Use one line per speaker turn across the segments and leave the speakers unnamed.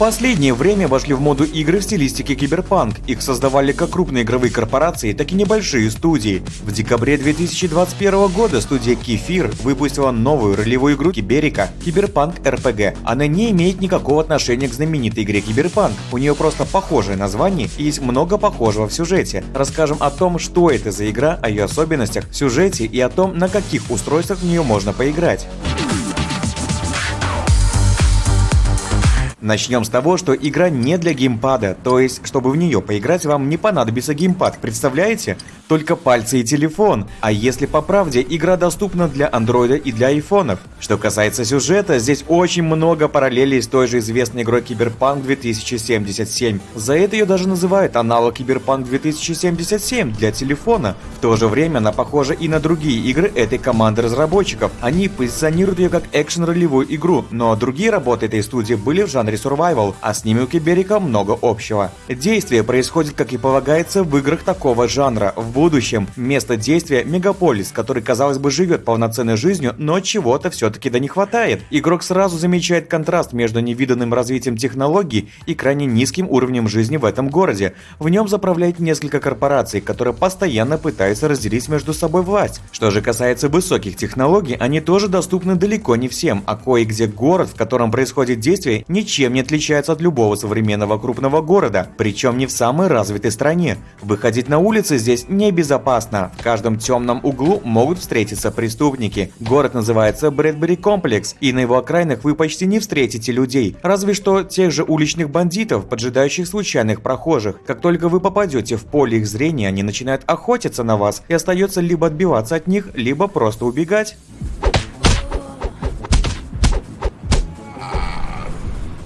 последнее время вошли в моду игры в стилистике киберпанк. Их создавали как крупные игровые корпорации, так и небольшие студии. В декабре 2021 года студия Кефир выпустила новую ролевую игру Cyberika Cyberpunk RPG. Она не имеет никакого отношения к знаменитой игре Киберпанк. У нее просто похожее название и есть много похожего в сюжете. Расскажем о том, что это за игра, о ее особенностях, сюжете и о том, на каких устройствах в нее можно поиграть. Начнем с того, что игра не для геймпада, то есть, чтобы в нее поиграть, вам не понадобится геймпад, представляете? Только пальцы и телефон. А если по правде, игра доступна для андроида и для айфонов. Что касается сюжета, здесь очень много параллелей с той же известной игрой Киберпанк 2077. За это ее даже называют аналог Киберпанк 2077 для телефона. В то же время она похожа и на другие игры этой команды разработчиков. Они позиционируют ее как экшен-ролевую игру, но другие работы этой студии были в жанре жанре survival, а с ними у Cyberika много общего. Действие происходит, как и полагается, в играх такого жанра. В будущем место действия – мегаполис, который, казалось бы, живет полноценной жизнью, но чего-то все-таки да не хватает. Игрок сразу замечает контраст между невиданным развитием технологий и крайне низким уровнем жизни в этом городе. В нем заправляет несколько корпораций, которые постоянно пытаются разделить между собой власть. Что же касается высоких технологий, они тоже доступны далеко не всем, а кое-где город, в котором происходит действие, ничем ничем не отличается от любого современного крупного города, причем не в самой развитой стране. Выходить на улицы здесь небезопасно. В каждом темном углу могут встретиться преступники. Город называется Брэдбери Комплекс, и на его окраинах вы почти не встретите людей, разве что тех же уличных бандитов, поджидающих случайных прохожих. Как только вы попадете в поле их зрения, они начинают охотиться на вас, и остается либо отбиваться от них, либо просто убегать.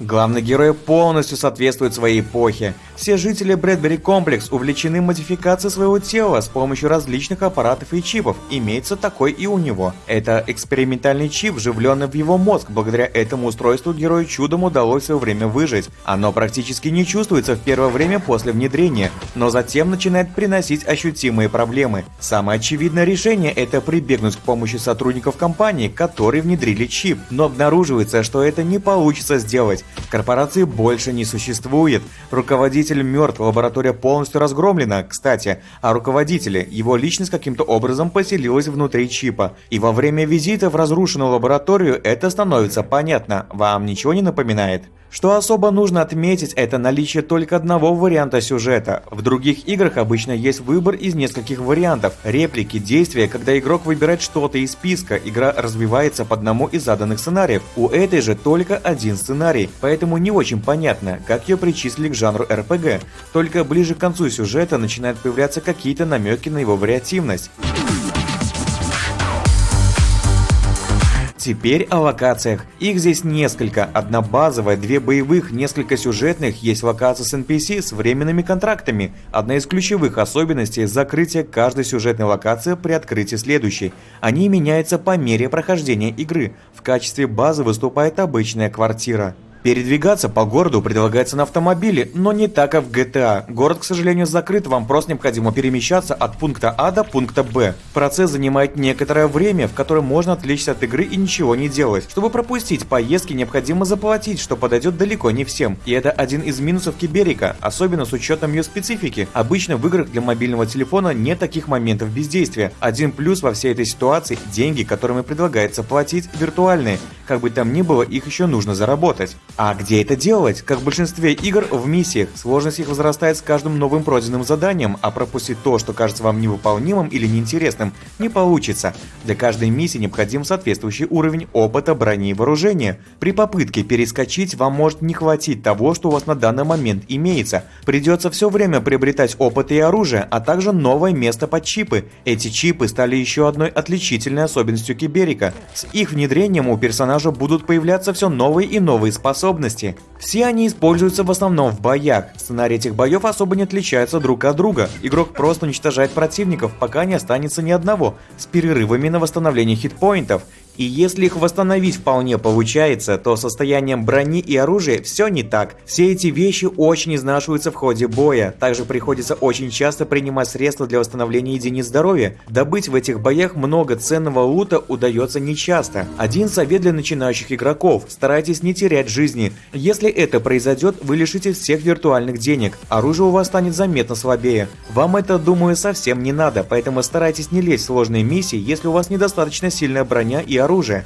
Главный герой полностью соответствует своей эпохе. Все жители Брэдбери Комплекс увлечены модификацией своего тела с помощью различных аппаратов и чипов. Имеется такой и у него. Это экспериментальный чип, вживленный в его мозг. Благодаря этому устройству герою чудом удалось в свое время выжить. Оно практически не чувствуется в первое время после внедрения, но затем начинает приносить ощутимые проблемы. Самое очевидное решение – это прибегнуть к помощи сотрудников компании, которые внедрили чип. Но обнаруживается, что это не получится сделать. Корпорации больше не существует. Руководитель Руководитель мертв, лаборатория полностью разгромлена, кстати, а руководителя, его личность каким-то образом поселилась внутри чипа. И во время визита в разрушенную лабораторию это становится понятно. Вам ничего не напоминает? Что особо нужно отметить, это наличие только одного варианта сюжета. В других играх обычно есть выбор из нескольких вариантов, реплики, действия, когда игрок выбирает что-то из списка, игра развивается по одному из заданных сценариев. У этой же только один сценарий, поэтому не очень понятно, как ее причислили к жанру RPG. Только ближе к концу сюжета начинают появляться какие-то намеки на его вариативность. Теперь о локациях. Их здесь несколько. Одна базовая, две боевых, несколько сюжетных, есть локации с NPC с временными контрактами. Одна из ключевых особенностей – закрытие каждой сюжетной локации при открытии следующей. Они меняются по мере прохождения игры. В качестве базы выступает обычная квартира. Передвигаться по городу предлагается на автомобиле, но не так, как в GTA. Город, к сожалению, закрыт, вам просто необходимо перемещаться от пункта А до пункта Б. Процесс занимает некоторое время, в котором можно отвлечься от игры и ничего не делать. Чтобы пропустить поездки, необходимо заплатить, что подойдет далеко не всем. И это один из минусов Киберика, особенно с учетом ее специфики. Обычно в играх для мобильного телефона нет таких моментов бездействия. Один плюс во всей этой ситуации – деньги, которыми предлагается платить, виртуальные. Как бы там ни было, их еще нужно заработать. А где это делать? Как в большинстве игр в миссиях, сложность их возрастает с каждым новым пройденным заданием, а пропустить то, что кажется вам невыполнимым или неинтересным, не получится. Для каждой миссии необходим соответствующий уровень опыта, брони и вооружения. При попытке перескочить вам может не хватить того, что у вас на данный момент имеется. Придется все время приобретать опыт и оружие, а также новое место под чипы. Эти чипы стали еще одной отличительной особенностью Киберика. С их внедрением у персонажа будут появляться все новые и новые способности способности. Все они используются в основном в боях. Сценарий этих боев особо не отличается друг от друга. Игрок просто уничтожает противников, пока не останется ни одного, с перерывами на восстановление хитпоинтов. И если их восстановить вполне получается, то состоянием брони и оружия все не так. Все эти вещи очень изнашиваются в ходе боя. Также приходится очень часто принимать средства для восстановления единиц здоровья. Добыть в этих боях много ценного лута удается нечасто. Один совет для начинающих игроков – старайтесь не терять жизни. Если это произойдет, вы лишитесь всех виртуальных денег. Оружие у вас станет заметно слабее. Вам это, думаю, совсем не надо, поэтому старайтесь не лезть в сложные миссии, если у вас недостаточно сильная броня и.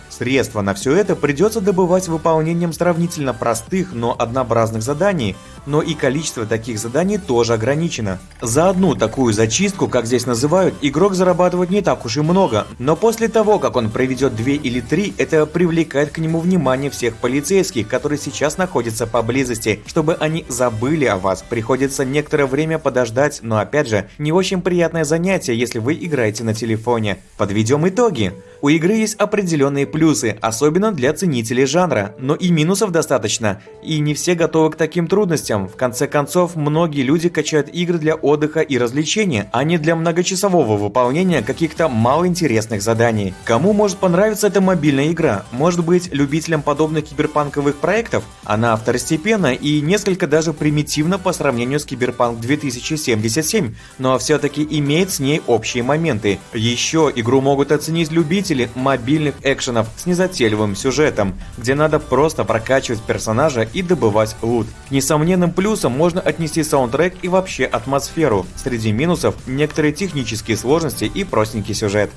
Средства на все это придется добывать выполнением сравнительно простых, но однообразных заданий, но и количество таких заданий тоже ограничено. За одну такую зачистку, как здесь называют, игрок зарабатывает не так уж и много, но после того, как он проведет две или три, это привлекает к нему внимание всех полицейских, которые сейчас находятся поблизости. Чтобы они забыли о вас, приходится некоторое время подождать, но опять же, не очень приятное занятие, если вы играете на телефоне. Подведем итоги. У игры есть определенные плюсы, особенно для ценителей жанра, но и минусов достаточно, и не все готовы к таким трудностям. В конце концов, многие люди качают игры для отдыха и развлечения, а не для многочасового выполнения каких-то малоинтересных заданий. Кому может понравиться эта мобильная игра? Может быть, любителям подобных киберпанковых проектов? Она второстепенна и несколько даже примитивна по сравнению с Киберпанк 2077, но все-таки имеет с ней общие моменты. Еще игру могут оценить любители мобильных экшенов с незатейливым сюжетом, где надо просто прокачивать персонажа и добывать лут. К несомненным плюсам можно отнести саундтрек и вообще атмосферу. Среди минусов некоторые технические сложности и простенький сюжет.